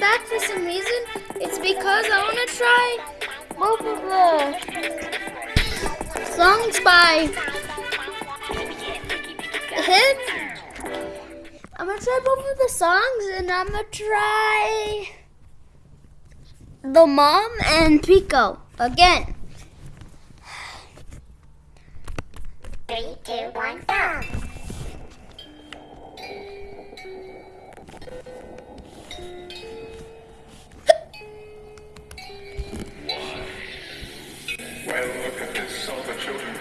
back for some reason, it's because I want to try both of the songs by him. I'm gonna try both of the songs, and I'm gonna try the mom and Pico again. Three, two, one, go. This, the children.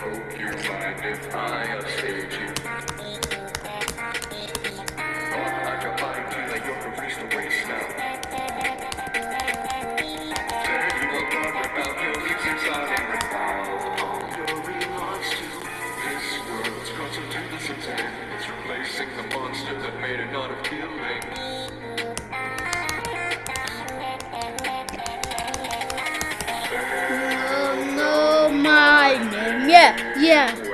Hope you Yeah,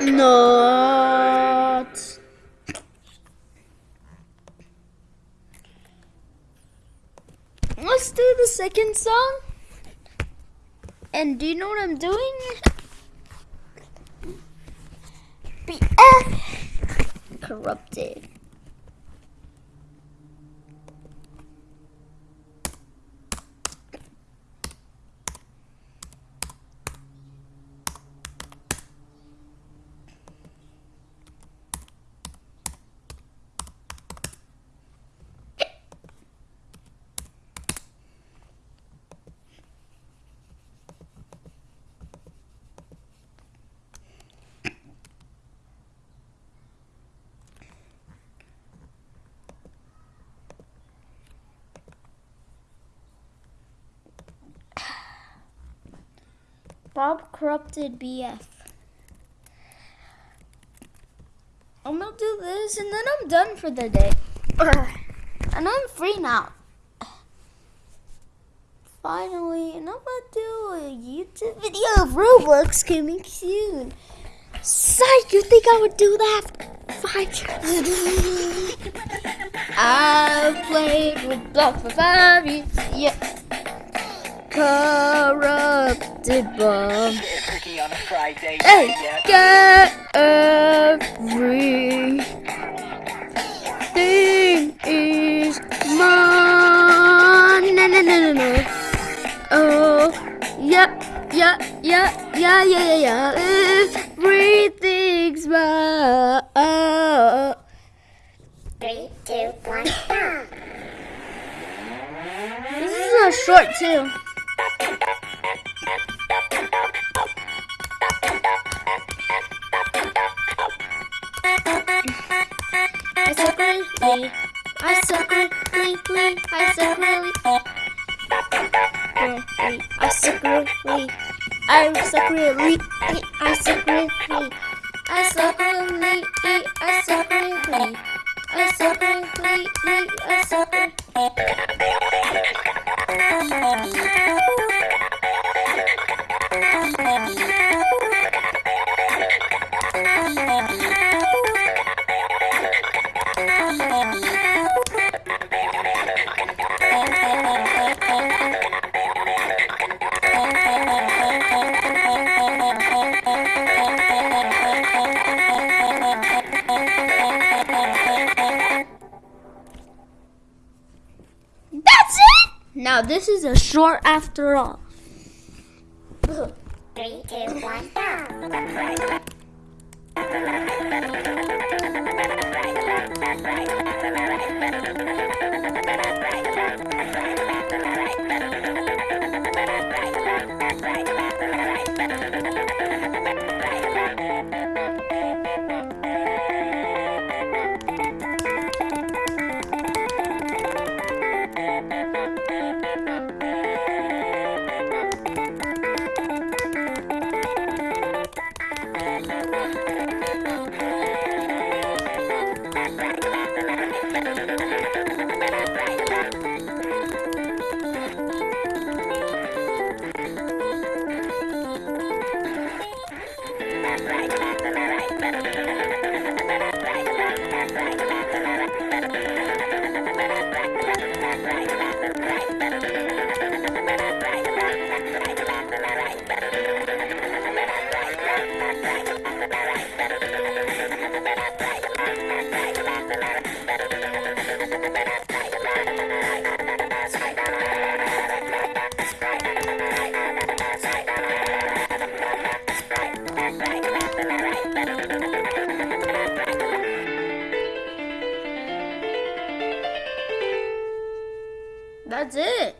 Not. Let's do the second song. And do you know what I'm doing? BF corrupted. Bob corrupted BF. I'm gonna do this and then I'm done for the day. And I'm free now. Finally, and I'm gonna do a YouTube video of Roblox coming soon. Psych, you think I would do that? Five years. I've played Roblox for five years. Yeah. Corrupted bomb. Turkey on a Friday. Hey, get everything is mine. No, no, no, no, no. Oh, yeah, yeah, yeah, yeah, yeah, yeah, yeah. Everything's mine. Three, two, one, go. This is a short too. I suck really, Now, this is a short after all. Three, two, one, go. Thank you. That's it.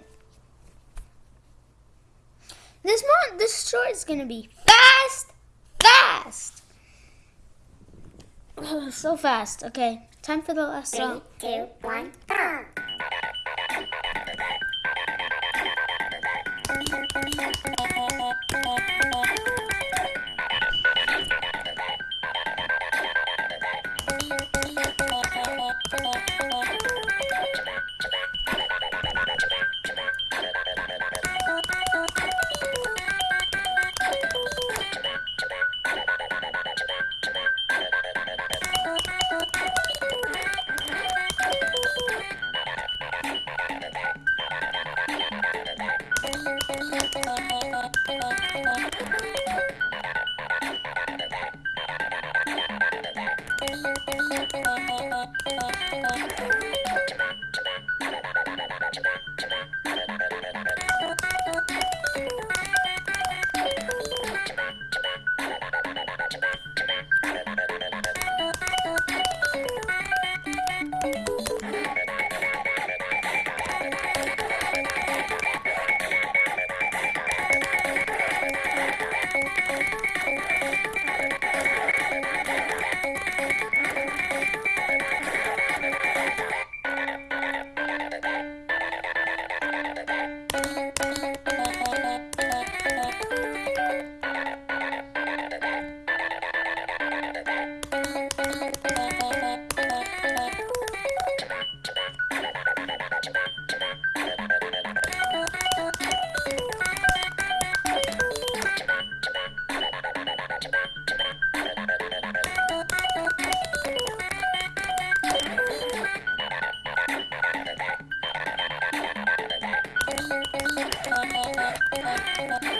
This month, this short is gonna be fast, fast. so fast. Okay, time for the last Three, song. two, one, go. Thank you. Bye.